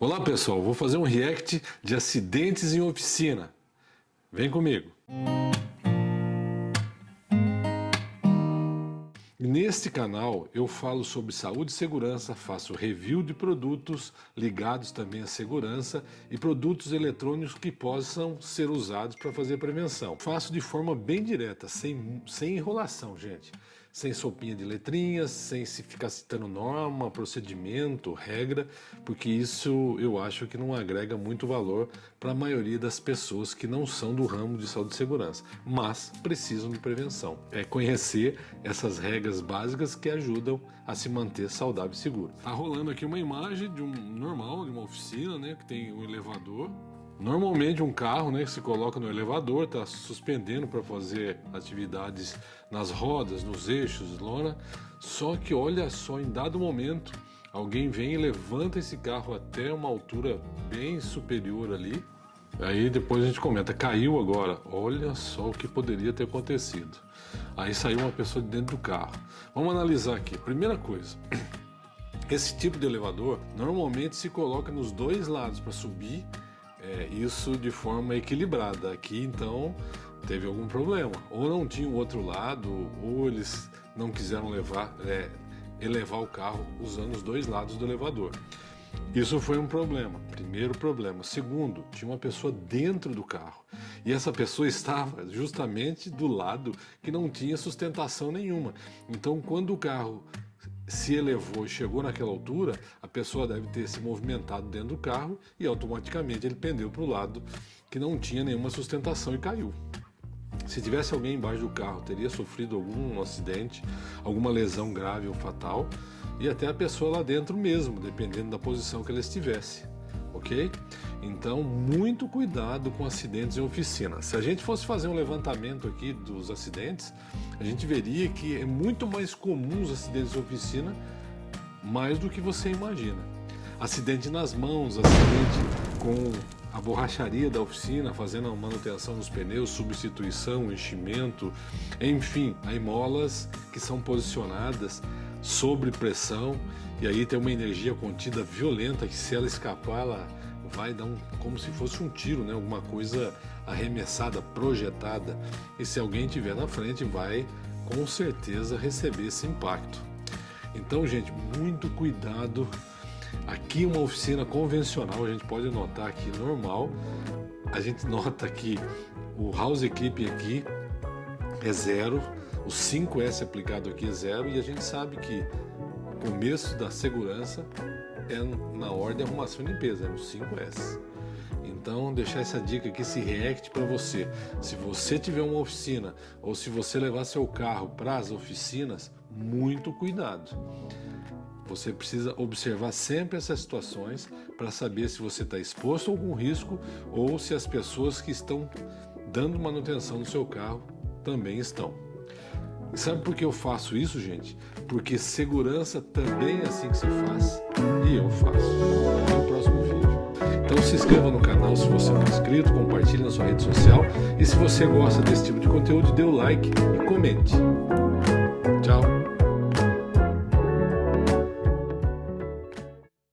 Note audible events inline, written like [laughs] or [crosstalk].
Olá pessoal, vou fazer um react de acidentes em oficina. Vem comigo. Neste canal eu falo sobre saúde e segurança, faço review de produtos ligados também à segurança e produtos eletrônicos que possam ser usados para fazer prevenção. Faço de forma bem direta, sem, sem enrolação, gente sem sopinha de letrinhas, sem se ficar citando norma, procedimento, regra, porque isso eu acho que não agrega muito valor para a maioria das pessoas que não são do ramo de saúde e segurança, mas precisam de prevenção. É conhecer essas regras básicas que ajudam a se manter saudável e seguro. Tá rolando aqui uma imagem de um normal, de uma oficina, né, que tem um elevador Normalmente um carro né, que se coloca no elevador está suspendendo para fazer atividades nas rodas, nos eixos, lona. Só que olha só, em dado momento, alguém vem e levanta esse carro até uma altura bem superior ali. Aí depois a gente comenta, caiu agora. Olha só o que poderia ter acontecido. Aí saiu uma pessoa de dentro do carro. Vamos analisar aqui. Primeira coisa, [clears throat] esse tipo de elevador normalmente se coloca nos dois lados para subir é, isso de forma equilibrada. Aqui então teve algum problema, ou não tinha o outro lado, ou eles não quiseram levar, é, elevar o carro usando os dois lados do elevador. Isso foi um problema, primeiro problema. Segundo, tinha uma pessoa dentro do carro e essa pessoa estava justamente do lado que não tinha sustentação nenhuma. Então, quando o carro se elevou e chegou naquela altura, a pessoa deve ter se movimentado dentro do carro e automaticamente ele pendeu para o lado que não tinha nenhuma sustentação e caiu. Se tivesse alguém embaixo do carro, teria sofrido algum acidente, alguma lesão grave ou fatal, e até a pessoa lá dentro mesmo, dependendo da posição que ela estivesse ok? Então, muito cuidado com acidentes em oficina. Se a gente fosse fazer um levantamento aqui dos acidentes, a gente veria que é muito mais comum os acidentes em oficina, mais do que você imagina. Acidente nas mãos, acidente com a borracharia da oficina, fazendo a manutenção dos pneus, substituição, enchimento, enfim, aí molas que são posicionadas sobre pressão e aí tem uma energia contida violenta que se ela escapar, ela vai dar um, como se fosse um tiro, né? alguma coisa arremessada, projetada. E se alguém tiver na frente, vai com certeza receber esse impacto. Então, gente, muito cuidado Aqui uma oficina convencional, a gente pode notar aqui normal, a gente [laughs] nota que o house equip aqui é zero, o 5S aplicado aqui é zero e a gente sabe que o começo da segurança é na ordem de arrumação e limpeza, é no 5S. Então, deixar essa dica aqui, esse react para você. Se você tiver uma oficina ou se você levar seu carro para as oficinas, muito cuidado. Você precisa observar sempre essas situações para saber se você está exposto a algum risco ou se as pessoas que estão dando manutenção no seu carro também estão. E sabe por que eu faço isso, gente? Porque segurança também é assim que se faz e eu faço. Até o próximo vídeo. Então se inscreva no canal se você não é inscrito, compartilhe na sua rede social e se você gosta desse tipo de conteúdo, dê o like e comente.